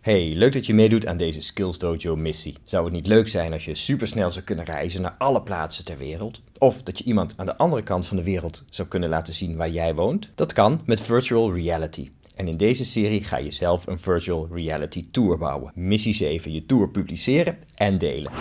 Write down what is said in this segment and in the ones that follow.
Hey, leuk dat je meedoet aan deze Skills Dojo missie. Zou het niet leuk zijn als je supersnel zou kunnen reizen naar alle plaatsen ter wereld? Of dat je iemand aan de andere kant van de wereld zou kunnen laten zien waar jij woont? Dat kan met virtual reality. En in deze serie ga je zelf een virtual reality tour bouwen. Missie 7, je tour publiceren en delen.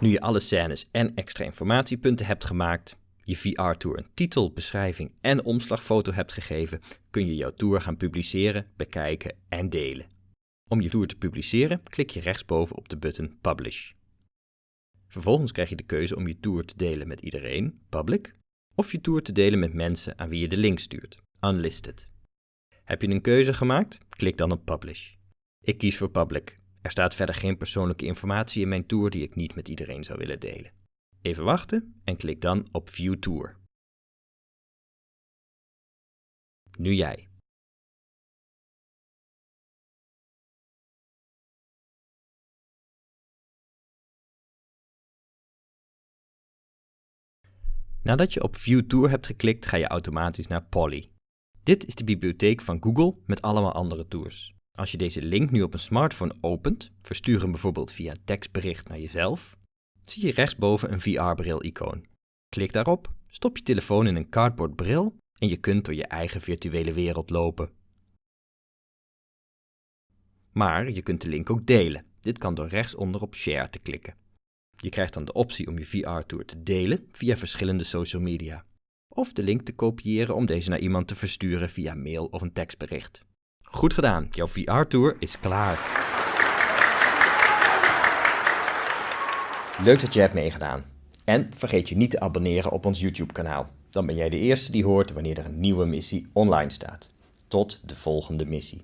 Nu je alle scènes en extra informatiepunten hebt gemaakt, je VR-tour een titel, beschrijving en omslagfoto hebt gegeven, kun je jouw tour gaan publiceren, bekijken en delen. Om je tour te publiceren, klik je rechtsboven op de button Publish. Vervolgens krijg je de keuze om je tour te delen met iedereen, public, of je tour te delen met mensen aan wie je de link stuurt, unlisted. Heb je een keuze gemaakt? Klik dan op Publish. Ik kies voor public. Er staat verder geen persoonlijke informatie in mijn tour die ik niet met iedereen zou willen delen. Even wachten en klik dan op View Tour. Nu jij. Nadat je op View Tour hebt geklikt, ga je automatisch naar Polly. Dit is de bibliotheek van Google met allemaal andere tours. Als je deze link nu op een smartphone opent, verstuur hem bijvoorbeeld via een tekstbericht naar jezelf, zie je rechtsboven een VR-bril-icoon. Klik daarop, stop je telefoon in een cardboard bril en je kunt door je eigen virtuele wereld lopen. Maar je kunt de link ook delen. Dit kan door rechtsonder op Share te klikken. Je krijgt dan de optie om je VR-tour te delen via verschillende social media. Of de link te kopiëren om deze naar iemand te versturen via mail of een tekstbericht. Goed gedaan, jouw VR-tour is klaar. Leuk dat je hebt meegedaan. En vergeet je niet te abonneren op ons YouTube kanaal. Dan ben jij de eerste die hoort wanneer er een nieuwe missie online staat. Tot de volgende missie.